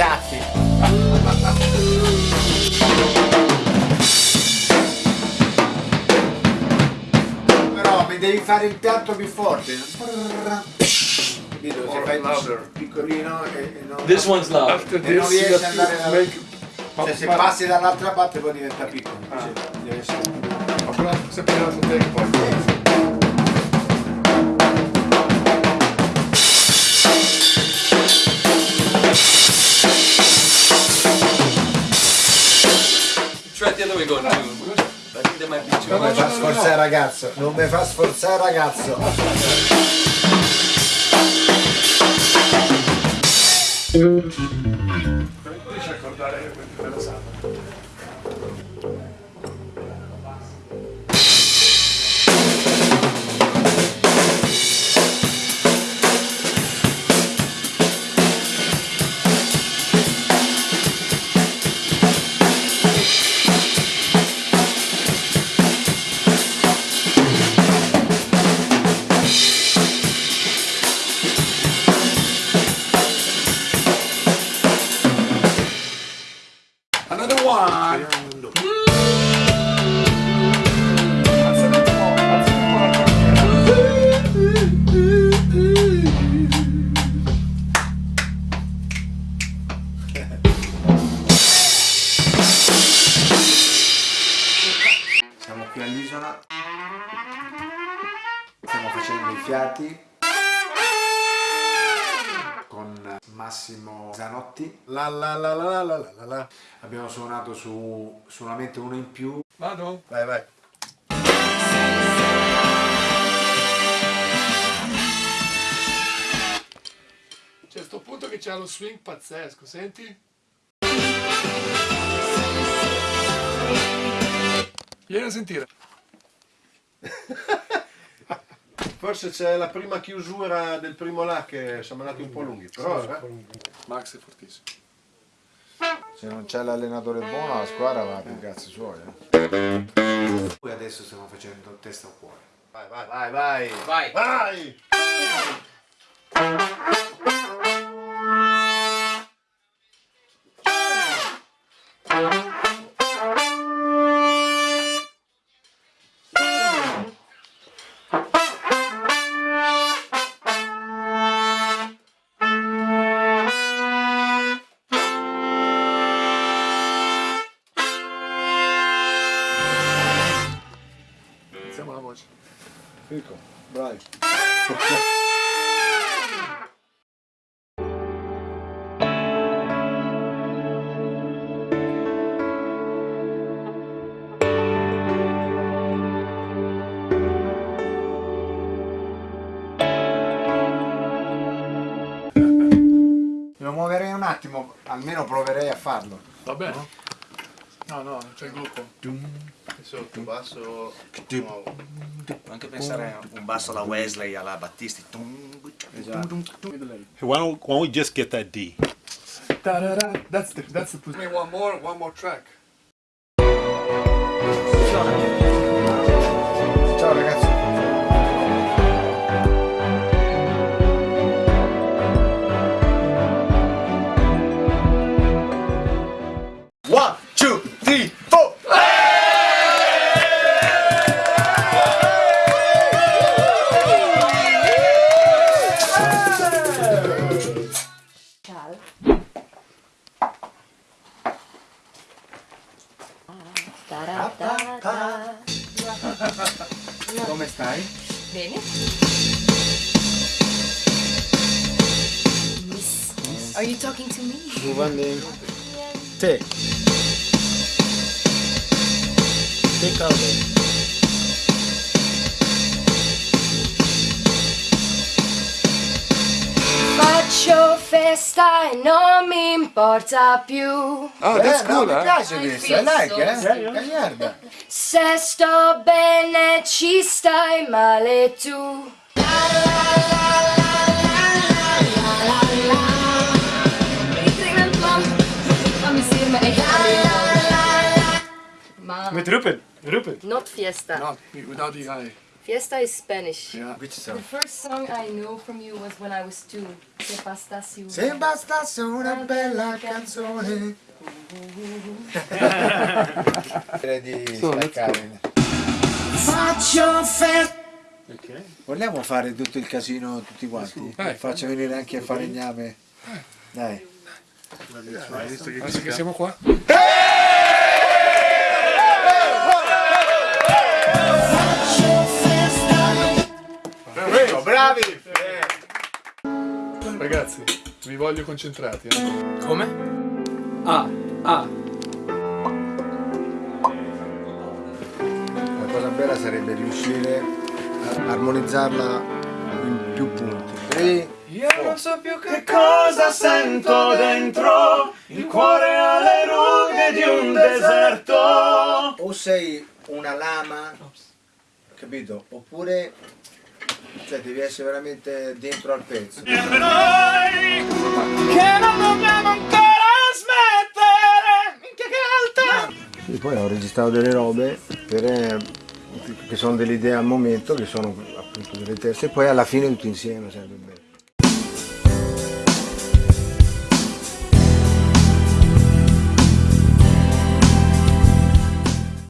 schiaffi. Però mi devi fare il piatto più forte. Capito? Se fai piccolino e, e non, This one's loud. After e non riesci ad andare da... make... Cioè se passi dall'altra parte poi diventa piccolo. Invece deve essere... ma però sempre la take be too Non mi fa sforzare ragazzo, non mi fa sforzare ragazzo. Riesci a accordare quella sala. Another qui all'isola, stiamo facendo i fiati con Massimo Zanotti. La la la la la la la. Abbiamo suonato su solamente uno in più. Vado? Vai vai. C'è sto punto che c'ha lo swing pazzesco, senti? Vieni a sentire. Forse c'è la prima chiusura del primo là che siamo andati un po' lunghi, però eh. Max è fortissimo. Se non c'è l'allenatore buono la squadra va per i cazzi suoi. eh. Poi adesso stiamo facendo testa o cuore. vai, vai, vai, vai, Vai. vai! Iniziamo la voce. Fico, bravi. Lo muoverei un attimo, almeno proverei a farlo. Va bene? No, no, c'è il gruppo. Sotto, basso, nuovo. Puoi anche pensare a un basso alla Wesley, alla Battisti. Vedo lei. Why don't, why don't we just get that D? Ta-da-da. That's the, that's the position. One more, one more track. Ciao. Ta-ra-ta-ta. Come stai? Eh? Bene. Miss. Are you talking to me? Giovanni. Te. Take out festa e non mi importa più. Oh, that's eh, cool, no, mi eh? piace questo, I like, eh? stupid. Gagliarda. Se sto bene ci stai male tu. Ma Met roepen, roepen. not fiesta. No, without the eye. Fiesta is Spanish. Which The song? first song I know from you was when I was two. Se bastasse una. Se bastasse una bella canzone. Direi di staccare. Faccio festa. Vogliamo fare tutto il casino tutti quanti? Faccio venire anche a falegname. Dai. Adesso che siamo qua. Bravi! Ragazzi, vi voglio concentrati. eh. Come? Ah, ah. La cosa bella sarebbe riuscire a armonizzarla in più punti. Tre, Io non so più che Cosa sento dentro il cuore alle rughe di un deserto? o sei una lama, capito? Oppure cioè, devi essere veramente dentro al pezzo. Noi che non dobbiamo ancora smettere. Minchia che alta! E poi ho registrato delle robe per, eh, che sono delle idee al momento, che sono appunto delle teste, e poi alla fine tutti insieme sarebbe bello.